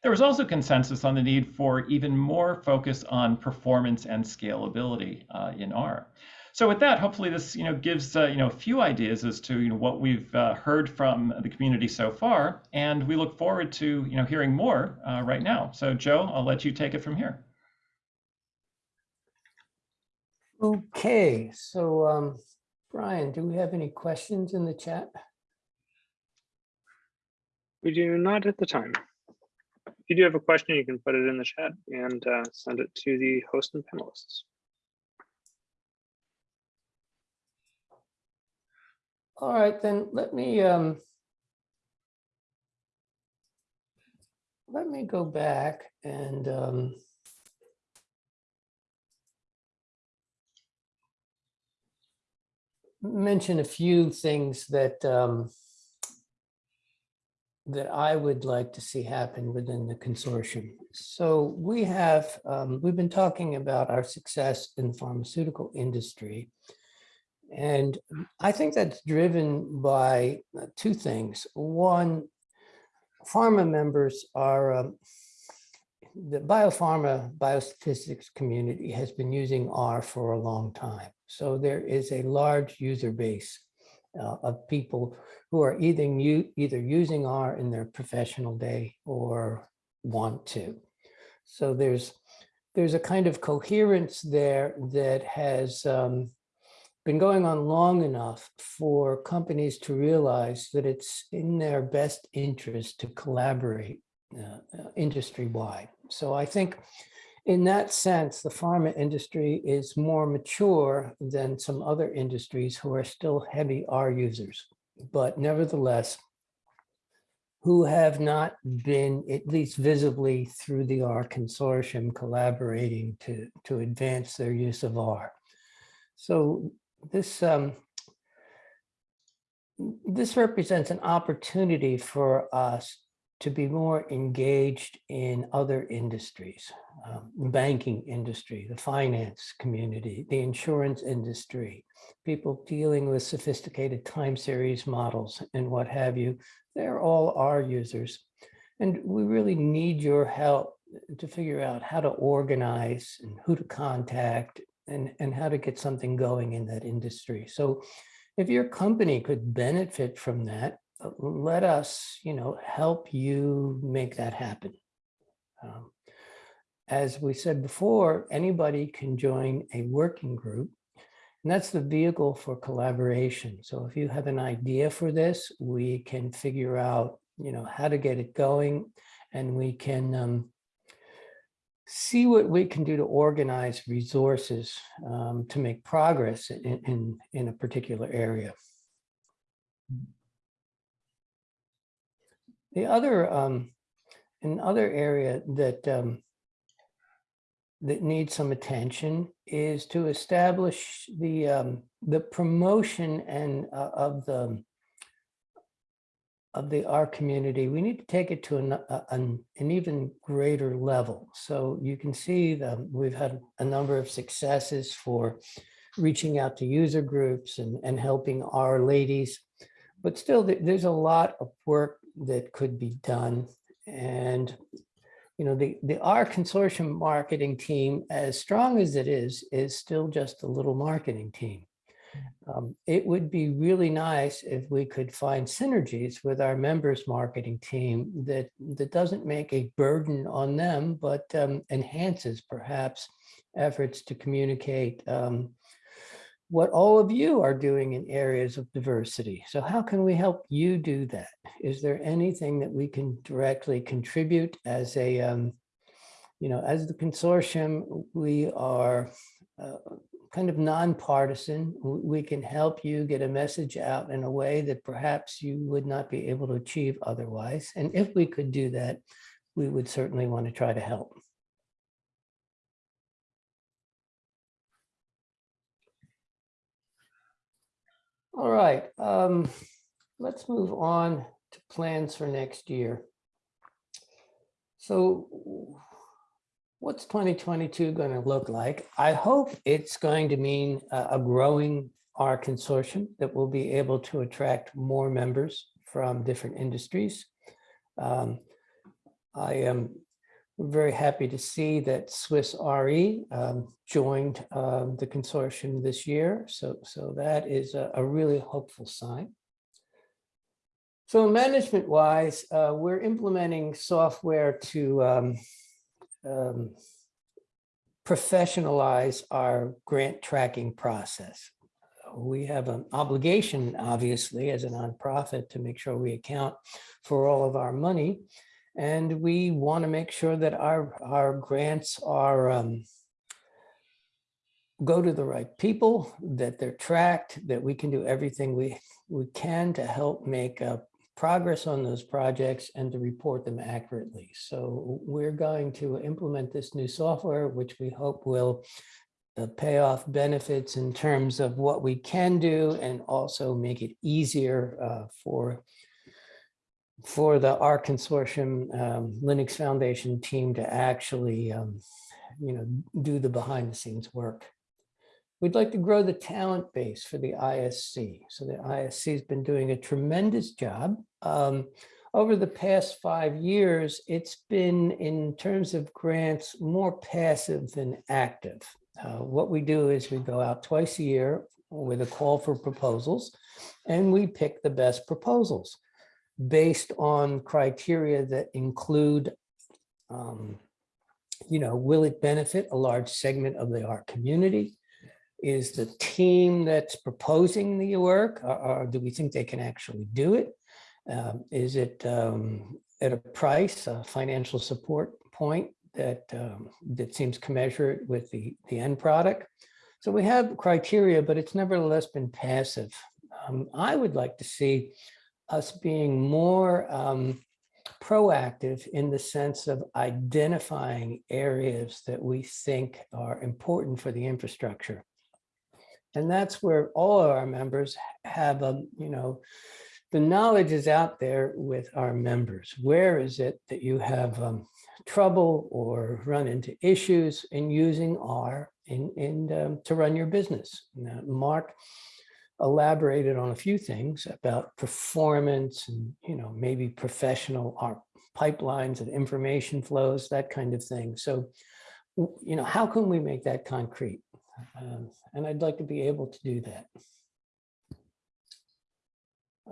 Speaker 2: There was also consensus on the need for even more focus on performance and scalability uh, in R. So with that, hopefully this you know gives uh, you know a few ideas as to you know what we've uh, heard from the community so far, and we look forward to you know hearing more uh, right now. So Joe, I'll let you take it from here.
Speaker 1: Okay, so um, Brian, do we have any questions in the chat?
Speaker 11: We do not at the time. If you do have a question, you can put it in the chat and uh, send it to the host and panelists.
Speaker 1: All right, then let me um, let me go back and um, mention a few things that um, that I would like to see happen within the consortium. So we have, um, we've been talking about our success in the pharmaceutical industry. And I think that's driven by uh, two things. One, pharma members are, um, the biopharma biostatistics community has been using R for a long time. So there is a large user base uh, of people who are either, either using R in their professional day or want to. So there's, there's a kind of coherence there that has um, been going on long enough for companies to realize that it's in their best interest to collaborate uh, uh, industry-wide. So I think in that sense, the pharma industry is more mature than some other industries who are still heavy R users, but nevertheless, who have not been, at least visibly through the R consortium, collaborating to, to advance their use of R. So this, um, this represents an opportunity for us to be more engaged in other industries, um, the banking industry, the finance community, the insurance industry, people dealing with sophisticated time series models and what have you. They're all R users. And we really need your help to figure out how to organize and who to contact and, and how to get something going in that industry. So if your company could benefit from that, uh, let us, you know, help you make that happen. Um, as we said before, anybody can join a working group, and that's the vehicle for collaboration. So if you have an idea for this, we can figure out, you know, how to get it going, and we can um, see what we can do to organize resources um, to make progress in, in, in a particular area. The other, um, another area that um, that needs some attention is to establish the um, the promotion and uh, of the of the R community. We need to take it to an, an, an even greater level. So you can see that we've had a number of successes for reaching out to user groups and, and helping R-Ladies. But still, there's a lot of work that could be done. And, you know, the, the R consortium marketing team, as strong as it is, is still just a little marketing team. Um, it would be really nice if we could find synergies with our members marketing team that, that doesn't make a burden on them, but um, enhances perhaps efforts to communicate um, what all of you are doing in areas of diversity. So how can we help you do that? Is there anything that we can directly contribute as a, um, you know, as the consortium, we are uh, kind of nonpartisan. We can help you get a message out in a way that perhaps you would not be able to achieve otherwise. And if we could do that, we would certainly want to try to help. All right, um, let's move on to plans for next year. So what's 2022 going to look like? I hope it's going to mean a, growing R consortium that will be able to attract more members from different industries. Um, I am very happy to see that Swiss RE um, joined um, the consortium this year. So, so that is a, a really hopeful sign. So management wise, uh, we're implementing software to um, professionalize our grant tracking process. we have an obligation, obviously, as a nonprofit to make sure we account for all of our money. And we want to make sure that our, our grants are um, go to the right people, that they're tracked, that we can do everything we, we can to help make uh, progress on those projects and to report them accurately. So we're going to implement this new software, which we hope will uh, pay off benefits in terms of what we can do and also make it easier uh, for for the R Consortium um, Linux Foundation team to actually, um, you know, do the behind the scenes work. We'd like to grow the talent base for the ISC. So the ISC has been doing a tremendous job. Um, over the past five years, it's been, in terms of grants, more passive than active. Uh, what we do is we go out twice a year with a call for proposals, and we pick the best proposals based on criteria that include, um, you know, will it benefit a large segment of the R community? Is the team that's proposing the work, or, or do we think they can actually do it? Um, is it um, at a price, a financial support point that um, that seems commensurate with the, the end product? So we have criteria, but it's nevertheless been passive. Um, I would like to see us being more um, proactive in the sense of identifying areas that we think are important for the infrastructure. And that's where all of our members have, a, you know, the knowledge is out there with our members. Where is it that you have um, trouble or run into issues in using R in, in um, to run your business? Now, Mark elaborated on a few things about performance and, you know, maybe professional R pipelines and information flows, that kind of thing. So, you know, how can we make that concrete? Um, and I'd like to be able to do that.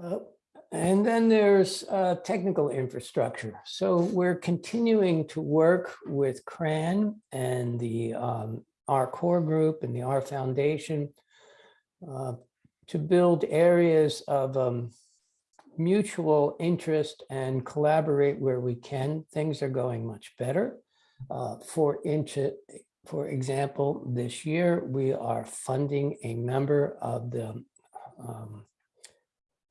Speaker 1: Uh, and then there's uh, technical infrastructure. So we're continuing to work with CRAN and the um, R core group and the R Foundation uh, to build areas of um, mutual interest and collaborate where we can. Things are going much better. Uh, for, for example, this year we are funding a member of the um,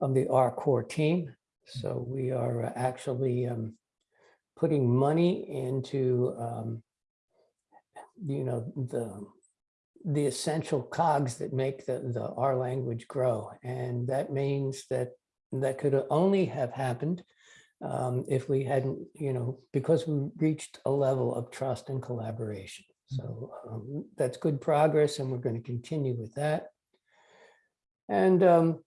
Speaker 1: of the R core team. So we are actually um, putting money into um, you know the the essential cogs that make the, the R language grow. And that means that that could only have happened um, if we hadn't, you know, because we reached a level of trust and collaboration. So um, that's good progress and we're going to continue with that. And um,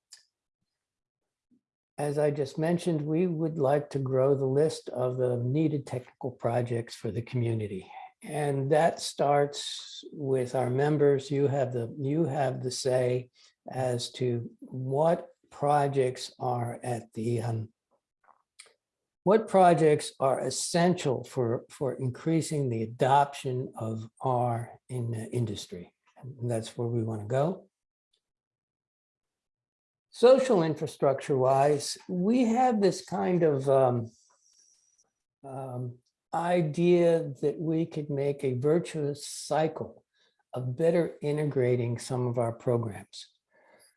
Speaker 1: as I just mentioned, we would like to grow the list of the needed technical projects for the community. And that starts with our members. You have the you have the say as to what projects are at the um, what projects are essential for for increasing the adoption of R in industry. And that's where we want to go. Social infrastructure wise, we have this kind of um, um, idea that we could make a virtuous cycle of better integrating some of our programs.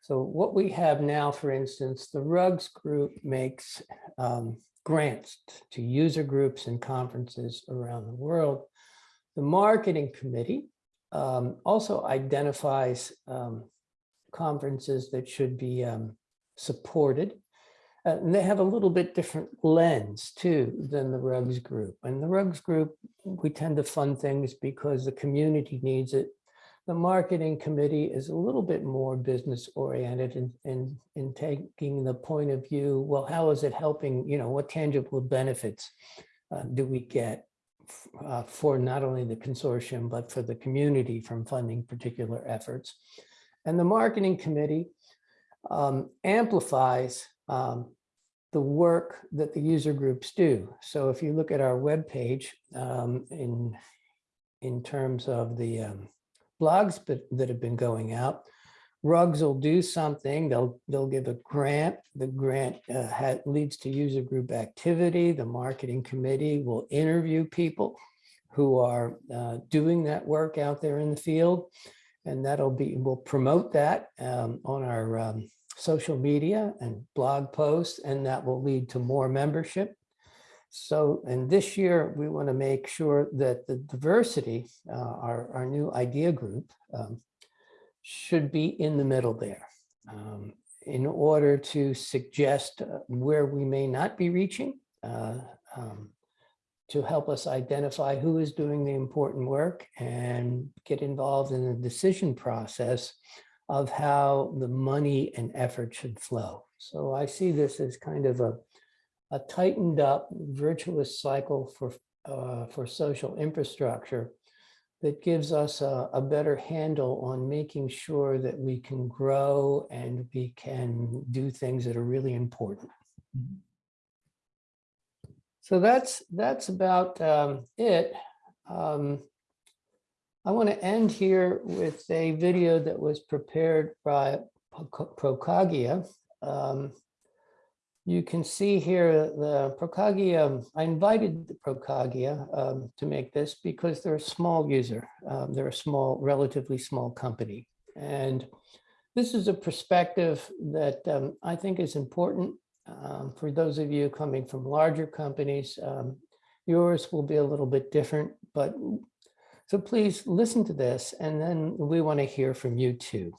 Speaker 1: So what we have now, for instance, the RUGS group makes um, grants to user groups and conferences around the world. The marketing committee um, also identifies um, conferences that should be um, supported uh, and they have a little bit different lens too than the RUGS group. And the RUGS group, we tend to fund things because the community needs it. The marketing committee is a little bit more business oriented in, in, in taking the point of view, well, how is it helping, you know, what tangible benefits uh, do we get uh, for not only the consortium, but for the community from funding particular efforts. And the marketing committee um, amplifies um, the work that the user groups do. So if you look at our web page um, in, in terms of the um, blogs but, that have been going out, Rugs will do something, they'll, they'll give a grant. The grant uh, ha- leads to user group activity. The marketing committee will interview people who are uh, doing that work out there in the field. And that'll be, we'll promote that um, on our um, social media and blog posts, and that will lead to more membership. So, and this year, we want to make sure that the diversity, uh, our, our new idea group, um, should be in the middle there um, in order to suggest uh, where we may not be reaching, uh, um, to help us identify who is doing the important work and get involved in the decision process of how the money and effort should flow. So I see this as kind of a, a tightened up virtuous cycle for, uh, for social infrastructure that gives us a, a better handle on making sure that we can grow and we can do things that are really important. So that's that's about um, it. Um, I want to end here with a video that was prepared by ProCogia. Um, you can see here the ProCogia, I invited the ProCogia um, to make this because they're a small user. Um, they're a small, relatively small company. And this is a perspective that um, I think is important um, for those of you coming from larger companies. Um, yours will be a little bit different, but so please listen to this and then we want to hear from you too.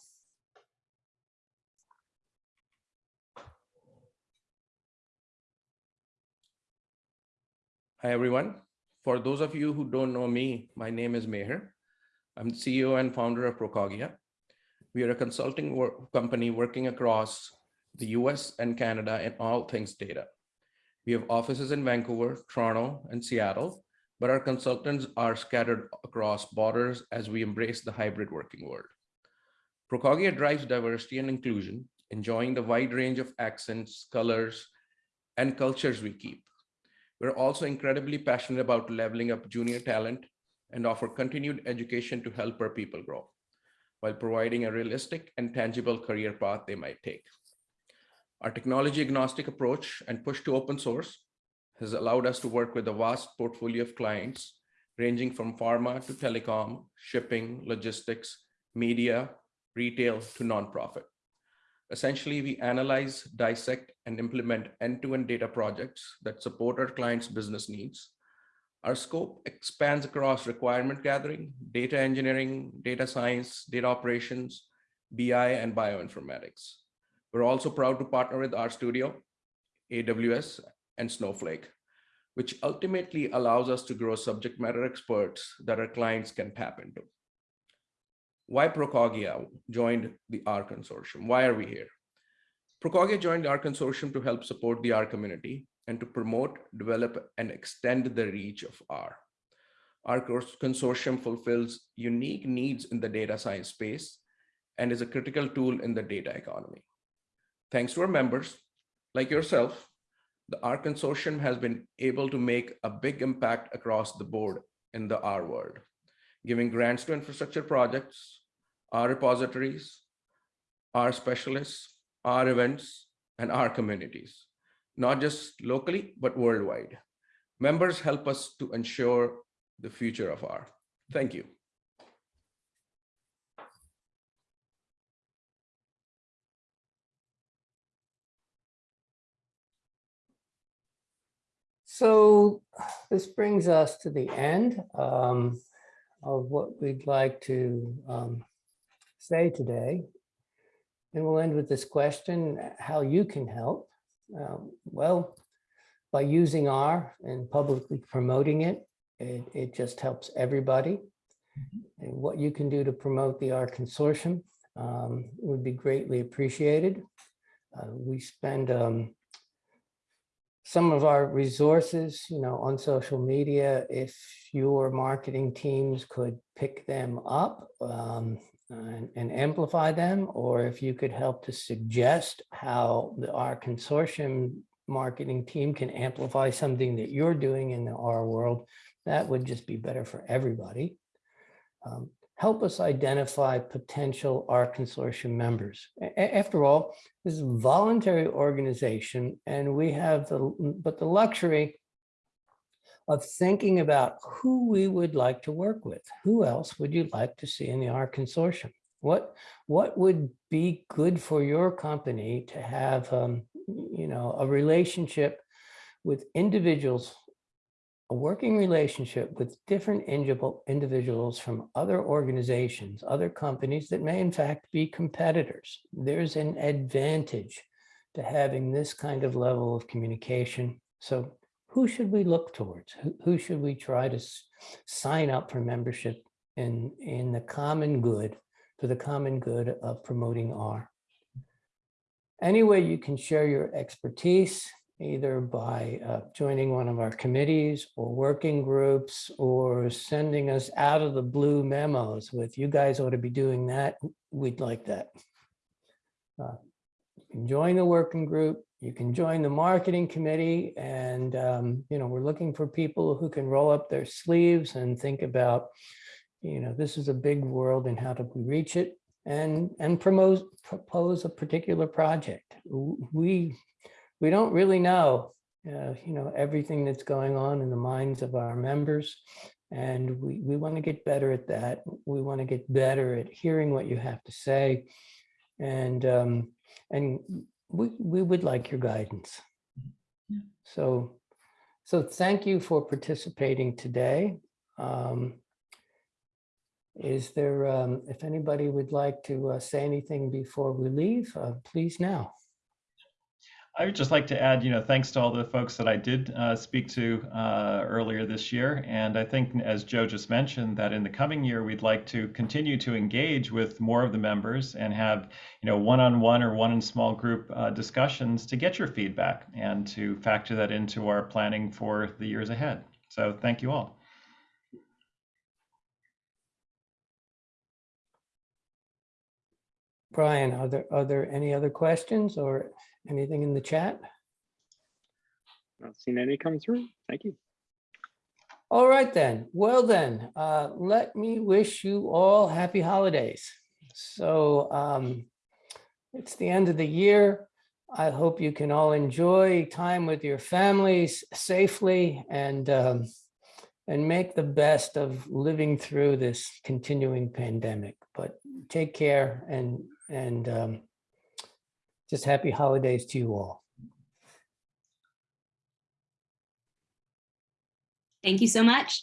Speaker 12: Hi, everyone. For those of you who don't know me, my name is Meher. I'm the CEO and founder of ProCogia. We are a consulting work company working across the US and Canada in all things data. We have offices in Vancouver, Toronto, and Seattle, but our consultants are scattered across borders as we embrace the hybrid working world. ProCogia drives diversity and inclusion, enjoying the wide range of accents, colors, and cultures we keep. We're also incredibly passionate about leveling up junior talent and offer continued education to help our people grow while providing a realistic and tangible career path they might take. Our technology agnostic approach and push to open source has allowed us to work with a vast portfolio of clients ranging from pharma to telecom, shipping, logistics, media, retail to nonprofit. Essentially, we analyze, dissect, and implement end-to-end data projects that support our clients' business needs. Our scope expands across requirement gathering, data engineering, data science, data operations, BI, and bioinformatics. We're also proud to partner with RStudio, AWS, and Snowflake, which ultimately allows us to grow subject matter experts that our clients can tap into why Procogia joined the R consortium? Why are we here? Procogia joined the R consortium to help support the R community and to promote, develop, and extend the reach of R. Our consortium fulfills unique needs in the data science space and is a critical tool in the data economy. Thanks to our members, like yourself, the R consortium has been able to make a big impact across the board in the R world, giving grants to infrastructure projects, our repositories, our specialists, our events, and our communities, not just locally, but worldwide. Members help us to ensure the future of R. Thank you.
Speaker 1: So this brings us to the end um, of what we'd like to um, say today. And we'll end with this question, how you can help. Um, well, by using R and publicly promoting it, it, it just helps everybody. And what you can do to promote the R consortium um, would be greatly appreciated. Uh, we spend um, some of our resources, you know, on social media, if your marketing teams could pick them up, um, and, and amplify them, or if you could help to suggest how the R consortium marketing team can amplify something that you're doing in the R world, that would just be better for everybody. Um, help us identify potential R consortium members. A- After all, this is a voluntary organization and we have the, but the luxury of thinking about who we would like to work with. Who else would you like to see in the R consortium? What, what would be good for your company to have, um, you know, a relationship with individuals, a working relationship with different individuals from other organizations, other companies that may in fact be competitors. There's an advantage to having this kind of level of communication. So who should we look towards? Who, should we try to sign up for membership in, in the common good, for the common good of promoting R? Any way you can share your expertise, either by uh, joining one of our committees or working groups or sending us out of the blue memos with you guys ought to be doing that, we'd like that. Uh, You can join the working group, you can join the marketing committee and, um, you know, we're looking for people who can roll up their sleeves and think about, you know, this is a big world and how do we reach it? And, and promote, propose a particular project. We, we don't really know, uh, you know, everything that's going on in the minds of our members. And we, we want to get better at that. We want to get better at hearing what you have to say. And, um, and we, we would like your guidance. So, so thank you for participating today. Um, Is there, um, if anybody would like to uh, say anything before we leave, uh, please now.
Speaker 2: I would just like to add, you know, thanks to all the folks that I did uh, speak to uh, earlier this year. And I think, as Joe just mentioned, that in the coming year, we'd like to continue to engage with more of the members and have, you know, one-on-one or one in small group uh, discussions to get your feedback and to factor that into our planning for the years ahead. So thank you all.
Speaker 1: Brian, are there, are there any other questions or anything in the chat?
Speaker 11: Not seen any come through. Thank you.
Speaker 1: All right then. Well then, uh, let me wish you all happy holidays. So um, it's the end of the year. I hope you can all enjoy time with your families safely and um, and make the best of living through this continuing pandemic. But take care and and um, just happy holidays to you all.
Speaker 7: Thank you so much.